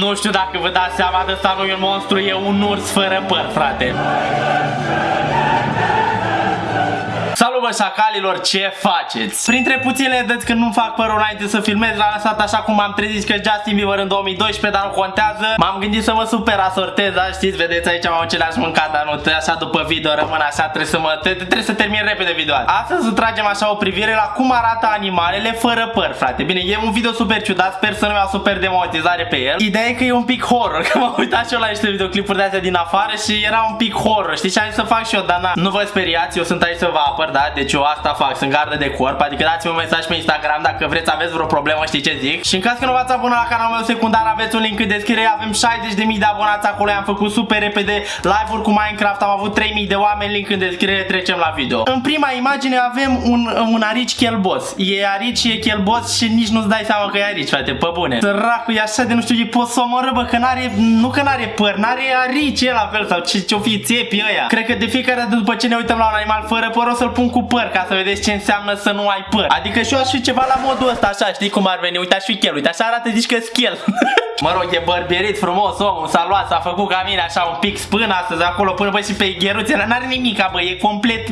Nu știu dacă vă dați seama de asta nu e un monstru, e un urs fără păr, frate. Salut bă șacalilor, ce faceți? Printre puținele dăți când nu fac părul înainte să filmez l-am lăsat așa cum am trezit că Justin Bieber în 2012, dar nu contează. M-am gândit să mă super asortez, da, știți, vedeți aici am ce le-aș mâncat, dar nu, așa după video rămân așa, trebuie să mă, trebuie să termin repede video Astăzi tragem așa o privire la cum arată animalele fără păr, frate. Bine, e un video super ciudat, sper să nu iau super demonetizare pe el. Ideea e că e un pic horror, că m-am uitat și eu la niște videoclipuri de astea din afară și era un pic horror, știți, și am zis să fac și eu, dar na, nu vă speriați, eu sunt aici să vă apăr, da, deci eu asta fac, sunt gardă de corp, adică dați-mi un mesaj pe Instagram dacă vreți aveți vreo problemă, știți ce zic. Și în caz că nu v-ați abonat la canalul meu secundar, aveți un link în descriere, avem 60.000 de abonați acolo, am făcut super repede live-uri cu Minecraft, am avut 3.000 de oameni, link în descriere, trecem la video. În prima imagine avem un, un arici chelbos. E arici, e chelbos și nici nu-ți dai seama că e arici, frate, pe bune. Săracul e așa de nu știu, e pot să omoră, bă, că n-are, nu că n-are păr, n-are arici el la fel sau ce, ce-o fi țepii ăia. Cred că de fiecare dată după ce ne uităm la un animal fără păr o să-l pun cu păr ca să vedeți ce înseamnă să nu ai păr. Adică și eu aș fi ceva la modul ăsta, așa, știi cum ar veni? Uite, aș fi chel, uite, așa arată, zici că schel. mă rog, e bărbierit frumos omul, s-a luat, s-a făcut ca mine așa un pic spân astăzi acolo până bă și pe gheruțe, n-are nimic, bă, e complet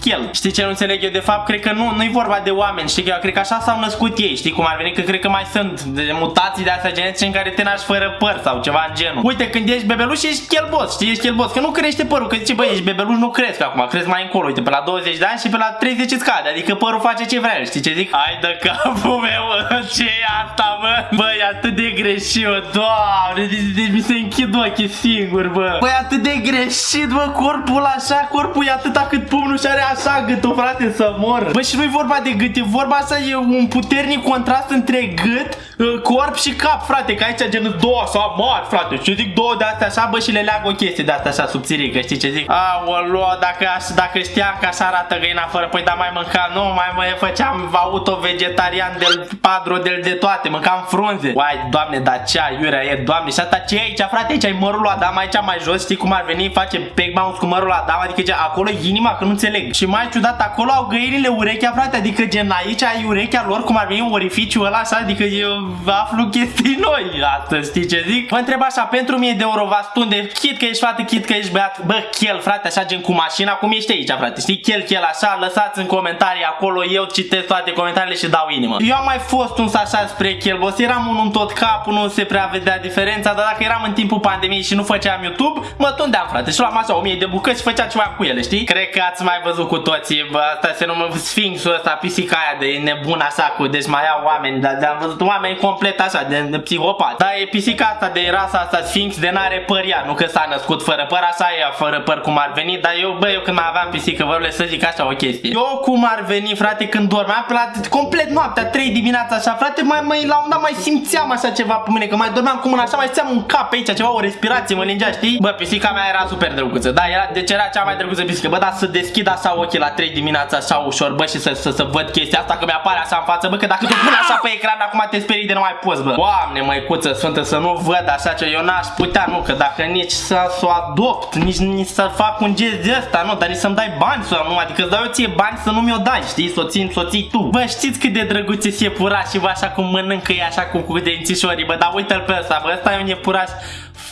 chel. Știi ce nu înțeleg eu de fapt? Cred că nu, nu-i vorba de oameni, știi că eu cred că așa s-au născut ei, știi cum ar veni? Că cred că mai sunt de mutații de astea genetice în care te naști fără păr sau ceva în genul. Uite, când ești bebeluș ești chelbos, știi, ești chelbos, că nu crește părul, că zice, bă, ești bebeluș, nu crezi acum, crezi mai încolo, uite, pe la 20 de ani și pe la 30 îți scade, adică părul face ce vrea, știi ce zic? Hai de capul meu, ce e asta, bă? Bă, e atât de greșit, bă, doamne, de, de, mi se închid ochii singur, bă. Bă, e atât de greșit, bă, corpul așa, corpul e atâta cât pumnul și are așa gâtul, frate, să mor. Bă, și nu e vorba de gât, e vorba asta, e un puternic contrast între gât, uh, corp și cap, frate, că aici gen două așa mari, frate, și zic două de astea așa, bă, și le leagă o chestie de asta așa subțirică, știi ce zic? Aoleo, dacă, dacă știam că așa arată găina fără, păi da mai mânca, nu, mai mă făceam auto-vegetarian del padro del de toate, mâncam frunze. Uai, doamne, dar ce aiurea e, doamne, și asta ce e aici, frate, aici ai mărul lui Adam, aici mai jos, știi cum ar veni, face peg mouse cu mărul lui Adam, adică ce, acolo e inima, că nu înțeleg. Și mai ciudat, acolo au găinile urechea, frate, adică gen aici ai urechea lor, cum ar veni un orificiu ăla, așa, adică eu aflu chestii noi astăzi, știi ce zic? Vă întreb așa, pentru mie de euro v de chit că ești fată, chit că ești băiat, bă, chel, frate, așa gen cu mașina, cum ești aici, frate, știi, chel, chel, așa, lăsați în comentarii acolo, eu citesc toate comentariile și dau inimă. Eu am mai fost un așa spre chelbos, eram unul în tot capul, nu se prea vedea diferența, dar dacă eram în timpul pandemiei și nu făceam YouTube, mă tundeam, frate, și luam așa 1000 de bucăți și făceam ceva cu ele, știi? Cred că ați mai văzut cu toții, bă, asta se numește Sfinxul ăsta, pisica aia de nebun așa cu, deci mai au oameni, dar am văzut oameni complet așa, de, de psihopat. Dar e pisica asta de rasa asta Sfinx de n-are păr ea, nu că s-a născut fără păr, așa e, fără păr cum ar veni, dar eu, bă, eu când mai aveam pisică, vă să zic așa o chestie. Eu cum ar veni, frate, când dormeam pe la complet noaptea, 3 dimineața așa, frate, mai, mai la un dat mai simțeam așa ceva pe mine, că mai dormeam cu mâna așa, mai simțeam un cap pe aici, ceva, o respirație, mă lingea, știi? Bă, pisica mea era super drăguță, da, era, deci era cea mai drăguță pisică, bă, dar să deschid așa ochii la 3 dimineața așa ușor, bă, și să, să, să văd chestia asta, că mi-apare așa în față, bă, că dacă tu pune așa pe ecran, acum te sperii de nu mai poți, bă. Doamne, măicuță sfântă, să nu văd așa ce eu n-aș putea, nu, că dacă nici să, să o adopt, nici, nici să fac un gest de ăsta, nu, dar nici să-mi dai bani sau nu, adică îți dau eu ție bani să nu mi-o dai, știi, să o țin, să o ții tu. Bă, știți cât de drăguț e iepuraș și bă, așa cum mănâncă e așa cu, cu dențișorii, bă, dar uite-l pe ăsta,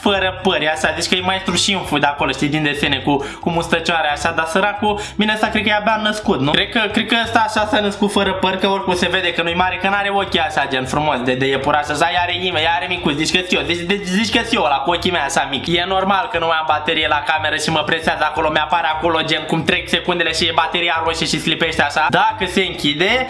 fără păr, așa, deci că e maestru Șinfu de acolo, știi, din desene cu, cu mustăcioare așa, dar săracul, bine, asta cred că e abia născut, nu? Cred că, cred că ăsta așa s-a născut fără păr, că oricum se vede că nu-i mare, că n-are ochii așa, gen frumos, de, de iepuraș, așa, ea are ime, ea are micuț, zici că eu, deci, deci, zici că eu, la cu ochii mei așa mic. E normal că nu mai am baterie la cameră și mă presează acolo, mi-apare acolo, gen, cum trec secundele și e bateria roșie și slipește așa. Dacă se închide,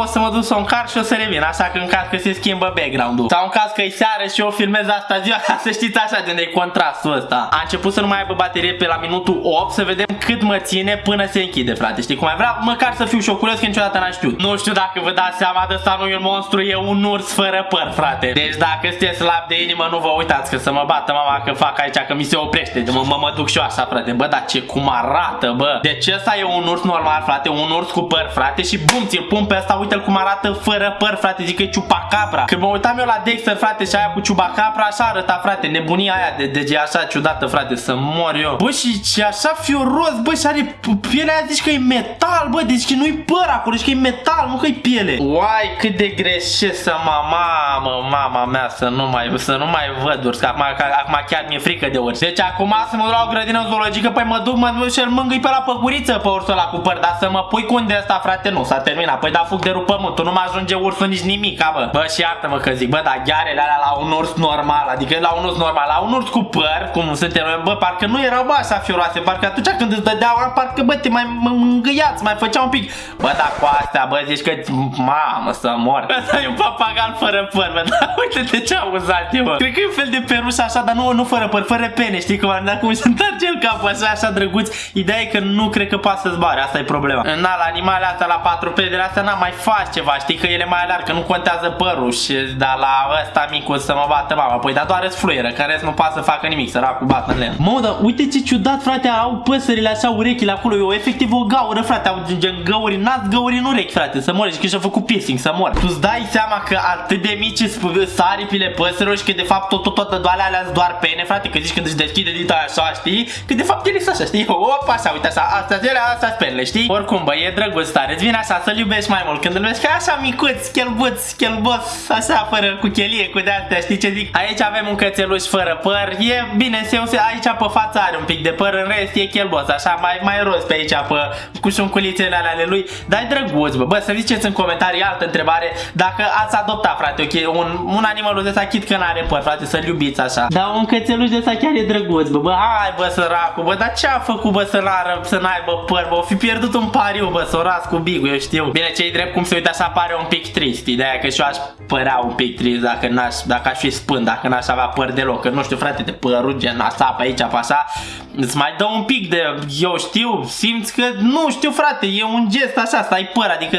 o să mă duc să o încarc și o să revin, așa că în caz că se schimbă background-ul. Sau în caz că e seară și eu filmez asta ziua, să știți așa, gen, de contrast podcastul ăsta a început să nu mai aibă baterie pe la minutul 8 să vedem cât mă ține până se închide, frate. Știi cum ai vrea? Măcar să fiu și eu curios că niciodată n-am știut. Nu știu dacă vă dați seama de asta nu e un monstru, e un urs fără păr, frate. Deci dacă sunteți slab de inimă, nu vă uitați că să mă bată mama că fac aici, că mi se oprește. Mă, mă, mă duc și eu așa, frate. Bă, dar ce cum arată, bă. Deci ăsta e un urs normal, frate, un urs cu păr, frate, și bum, ți-l pun pe ăsta, uite-l cum arată fără păr, frate, zic că e ciupacabra. Când mă uitam eu la Dexter, frate, și aia cu ciupacabra, așa arăta, frate, nebunie nebunia aia de dege așa ciudată, frate, să mor eu. Bă, și ce așa fioros, bă, și are pielea aia, zici că e metal, bă, deci că nu-i păr acolo, zici că e metal, nu că e piele. Uai, cât de greșesc să mă, mamă, mama mea, să nu mai, să nu mai văd urs, că acum, acum chiar mi-e frică de urs. Deci acum să mă duc la o grădină zoologică, păi mă duc, mă duc și-l mângâi pe la păguriță pe ursul ăla cu păr, dar să mă pui cu unde asta, frate, nu, s-a terminat. Păi da, fug de rup pământul, nu mă ajunge ursul nici nimic, bă. Bă, și iartă-mă că zic, bă, dar ghearele alea la un urs normal, adică la un urs normal, la un urs cu păr, cum suntem noi, bă, parcă nu erau, bă, așa fioroase, parcă atunci când îți dădeau, parcă, bă, te mai mângâiați, mai făcea un pic. Bă, dar cu astea, bă, zici că, mamă, să mor. Ăsta e un papagal fără păr, bă, dar uite-te ce am uzat eu, bă. Cred că e un fel de peruș așa, dar nu, nu fără păr, fără pene, știi cum, dar cum se întoarce el capul așa, așa drăguț. Ideea e că nu cred că poate să zboare, asta e problema. Na, la animalele astea, la patru pedele astea, n-am mai faci ceva, știi că ele mai alarg, că nu contează părul și dar la ăsta micul să mă bată mama. Păi dar doar fluieră, care nu poate să facă nimic, săracul bată în len. Mă, dar uite ce ciudat, frate, au păsările așa urechile acolo, eu efectiv o gaură, frate, au gen găuri în nas, găuri în urechi, frate, să mori, și că și-a făcut piercing, să mor. Tu-ți dai seama că atât de mici saripile păsărilor și că de fapt tot, tot, tot, toate alea doar pene, frate, că zici când își deschide dita așa, știi? Că de fapt ele sunt așa, știi? Opa, așa, uite așa, astea, astea, astea penele, știi? Oricum, bă, e drăguț tare, îți vine așa să-l iubești mai mult când îl vezi ca așa micuț, chelbuț, chelbos, așa, fără cu chelie, cu de-astea, știi ce zic? Aici avem un cățeluș fără păr, e bine, se aici pe față are un pic de păr, în rest e chelbos, așa, mai, mai roz pe aici, pe, cu șunculițele ale lui, dar e drăguț, bă, bă, să ziceți în comentarii altă întrebare, dacă ați adoptat, frate, ok, un, un animal de chit că n-are păr, frate, să-l iubiți așa. Dar un cățeluș de ăsta chiar e drăguț, bă, bă, hai, bă, săracul, bă, dar ce a făcut, bă, să n-ară, să n-aibă păr, bă, o fi pierdut un pariu, bă, să o ras cu bigul, eu știu. Bine, cei drept cum se uită așa pare un pic trist, ideea că și eu aș părea un pic trist dacă n-aș, dacă aș fi spân, dacă n-aș avea păr deloc, că nu știu, frate, de părul gen asta pe aici, pe așa, îți mai dă un pic de, eu știu, simți că, nu știu, frate, e un gest așa, stai păr, adică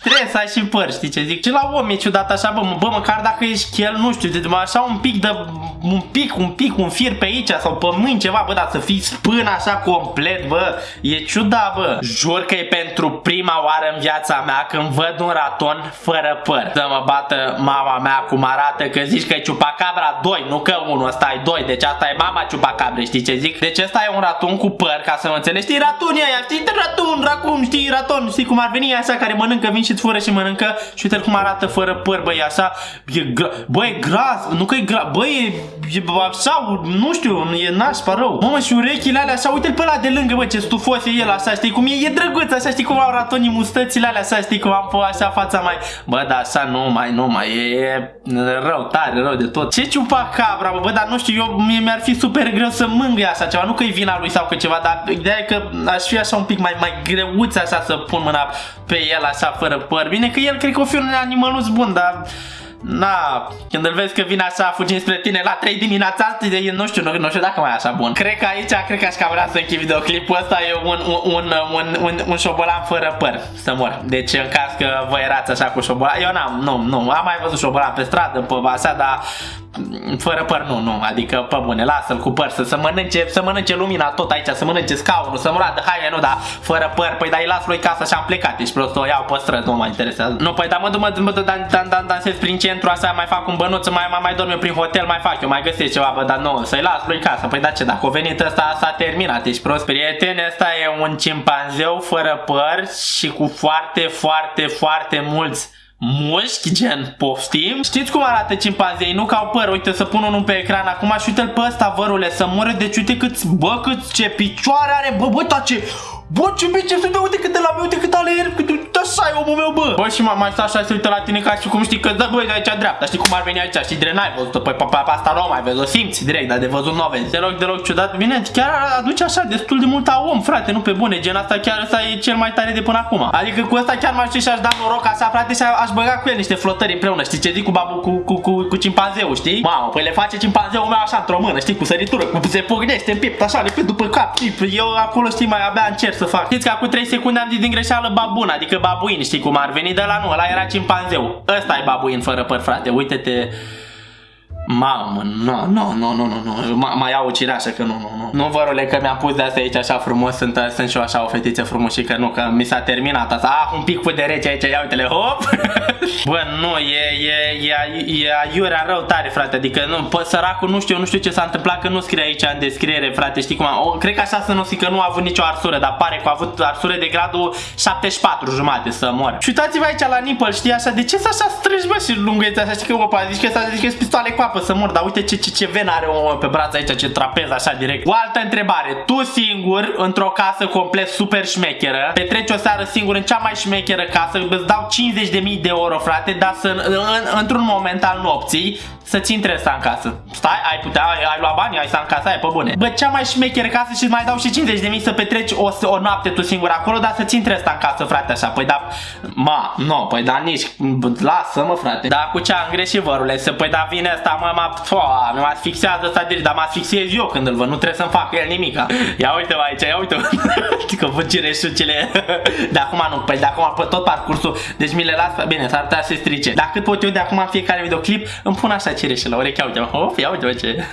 Trebuie să ai și păr, știi ce zic? Și la om e ciudat așa, bă, bă măcar dacă ești chel, nu știu, de, așa un pic de, un pic, un pic, un fir pe aici sau pe mâini ceva, bă, dar să fii spân așa complet, bă, e ciudat, bă. Jur că e pentru prima oară în viața mea când văd un raton fără păr. Să mă bată mama mea cum arată că zici că e ciupacabra 2, nu că unul, ăsta e 2, deci asta e mama ciupacabre, știi ce zic? Deci ăsta e un raton cu păr, ca să mă înțelegi, știi, ratonii aia, știi, raton, racun, știi, raton, știi cum ar veni așa care mănâncă vin și fură și mănâncă și uite cum arată fără păr, băi, așa, e gra bă, e gras, nu că e gras, băi, e, e așa, nu știu, e nașpa rău. Mamă, și urechile alea așa, uite-l pe ăla de lângă, bă, ce stufos e el, așa, știi cum e, e drăguț, așa, știi cum au ratonii mustățile alea, așa, știi cum am pe așa fața mai, bă, da, așa, nu mai, nu mai, e, e rău, tare, rău de tot. Ce ciupa cabra, bă, bă, dar nu știu, eu, mie mi-ar fi super greu să mângâi așa ceva, nu că e vina lui sau că ceva, dar ideea e că aș fi așa un pic mai, mai greuț așa să pun mâna pe el așa fără păr. Bine că el cred că o fi un animalus bun, dar... Na, când îl vezi că vine așa fugind spre tine la 3 dimineața, nu știu, nu, nu știu dacă mai e așa bun. Cred că aici, cred că aș cam vrea să închid videoclipul ăsta, e un, un, un, un, un, un șobolan fără păr, să mor. Deci în caz că vă erați așa cu șobolan, eu n-am, nu, nu, am mai văzut șobolan pe stradă, pe așa, dar fără păr nu, nu, adică pe bune, lasă-l cu păr, să, să mănânce, să mănânce lumina tot aici, să mănânce scaunul, să muradă haine, nu, dar fără păr, păi dai las lui casa și am plecat, deci prost o iau pe străzi, nu mă interesează. Nu, păi da mă duc, mă duc, dan, dan, dan, dansez prin centru, așa, mai fac un bănuț, mai, mai, mai dorm eu prin hotel, mai fac eu, mai găsesc ceva, bă, dar nu, să-i las lui casa, păi da ce, dacă a venit ăsta, s-a terminat, deci prost. Prietene, ăsta e un cimpanzeu fără păr și cu foarte, foarte, foarte mulți mușchi, gen poftim. Știți cum arată cimpanzei? Nu ca au păr, uite să pun unul pe ecran. Acum și uite-l pe ăsta, vărule, să mure, deci uite cât, bă, cât ce picioare are, bă, bă, ce, bă, ce biceps, uite, uite cât de la meu, așa e omul meu, bă. Bă, și mai stă așa, se uită la tine ca și cum știi că, da, băi, de aici dreapta, știi cum ar veni aici, știi, direct n-ai văzut-o, păi, pe asta nu mai vezi, o simți direct, dar de văzut nu o vezi. Deloc, deloc ciudat, bine, chiar aduce așa destul de mult a om, frate, nu pe bune, gen asta chiar ăsta e cel mai tare de până acum. Adică cu ăsta chiar m-aș și aș da noroc așa, frate, și aș băga cu el niște flotări împreună, știi ce zic cu babu, cu, cu, cu, cu cimpanzeu, știi? Mamă, păi le face cimpanzeul meu așa într-o mână, știi, cu săritură, cu se pognește în piept, așa, le după cap, știi? Eu acolo, știi, mai abia încerc să fac. Știți că acum 3 secunde am zis din greșeală babun, adică babuin, știi cum ar veni de la nu, ăla era cimpanzeu. Ăsta e babuin fără păr, frate, uite-te. Mamă, nu, nu, nu, nu, nu, nu, Ma- mai iau o cireașă că nu, nu, nu. Nu, vă rule, că mi-am pus de asta aici așa frumos, sunt, sunt și eu așa o fetiță frumușică, nu, că mi s-a terminat asta. Ah, un pic de rece aici, ia uite-le, hop! Bă, nu, e, e, e, e aiurea rău tare, frate, adică nu, pă, săracul, nu știu, nu știu ce s-a întâmplat, că nu scrie aici în descriere, frate, știi cum am, o, cred că așa să nu zic că nu a avut nicio arsură, dar pare că a avut arsură de gradul 74 jumate să mor. Și uitați-vă aici la nipple, știi așa, de ce să așa strângi, bă, și lungăți așa, știi că, opa, zici că s-a zis că pistoale cu apă să mor, dar uite ce, ce, ce ven are omul pe braț aici, ce trapez așa direct. O altă întrebare, tu singur, într-o casă complet super șmecheră, petreci o seară singur în cea mai șmecheră casă, îți dau 50.000 de euro, frate, dar să, în, în, într-un moment al nopții, să-ți intre să în casă. Stai, ai putea, ai, ai luat bani, ai să în casă, ai pe bune. Bă, cea mai șmecheră casă și mai dau și 50 de mii să petreci o, o noapte tu singur acolo, dar să-ți intre asta în casă, frate, așa. Păi da, ma, nu, no, păi da, nici, lasă-mă, frate. Da, cu ce am greșit, vărule, să păi da, vine asta, mă, mă, mă asfixiază asta direct, dar mă asfixiez eu când îl văd, nu trebuie să-mi fac el nimica. Ia uite-mă aici, ia uite-mă. că văd cireșucele. de acum nu, păi de acum pe tot parcursul, deci mi le las, bine, s-ar putea să se strice. Dar cât pot eu de acum în fiecare videoclip, îmi pun așa cireșe la ureche, uite-mă, hop, ia uite-mă ce.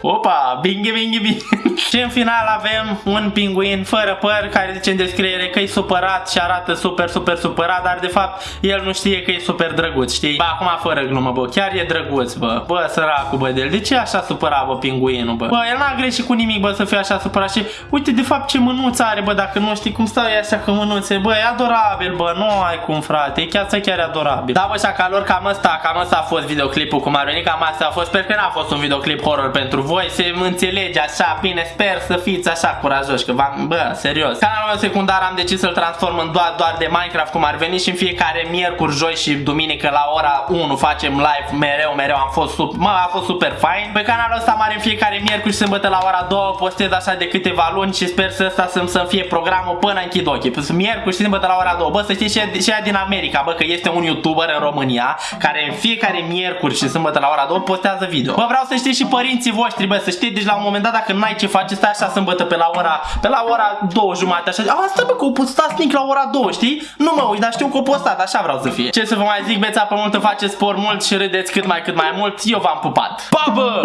Opa, binghi, binghi, binghi. și în final avem un pinguin fără păr care zice în descriere că e supărat și arată super, super supărat, dar de fapt el nu știe că e super drăguț, știi? Ba, acum fără glumă, bă, chiar e drăguț, bă. Bă, săracul, bă, de el. De ce așa supărat, bă, pinguinul, bă? Bă, el n-a greșit cu nimic, bă, să fie așa supărat și uite, de fapt, ce mânuță are, bă, dacă nu știi cum stau e așa cu mânuțe, bă, e adorabil, bă, nu ai cum, frate, e chiar, chiar e adorabil. Da, bă, șacalor, cam asta, cam asta a fost videoclipul cum a venit, cam asta a fost, sper că n-a fost un videoclip horror pentru voi, se înțelege așa, bine, sper să fiți așa curajoși, că v-am, bă, serios. Canalul meu secundar am decis să-l transform în doar, doar de Minecraft, cum ar veni și în fiecare miercuri, joi și duminică la ora 1 facem live, mereu, mereu am fost, super, mă, a fost super fain. Pe canalul ăsta mare în fiecare miercuri și sâmbătă la ora 2 postez așa de câteva luni și sper să ăsta să-mi să fie programul până închid ochii. Păi miercuri și sâmbătă la ora 2. Bă, să știți și ea din America, bă, că este un youtuber în România care în fiecare miercuri și sâmbătă la ora 2 postează video. Bă, vreau să știți și părinții voștri, bă, să știți, deci la un moment dat dacă n-ai ce face, stai așa sâmbătă pe la ora, pe la ora 2 jumate, așa. A, stai bă, că o postați mic la ora 2, știi? Nu mă uit, dar știu că o postat, așa vreau să fie. Ce să vă mai zic, beți apă multă, faceți sport mult și râdeți cât mai cât mai mult. Eu v-am pupat. Pa, bă!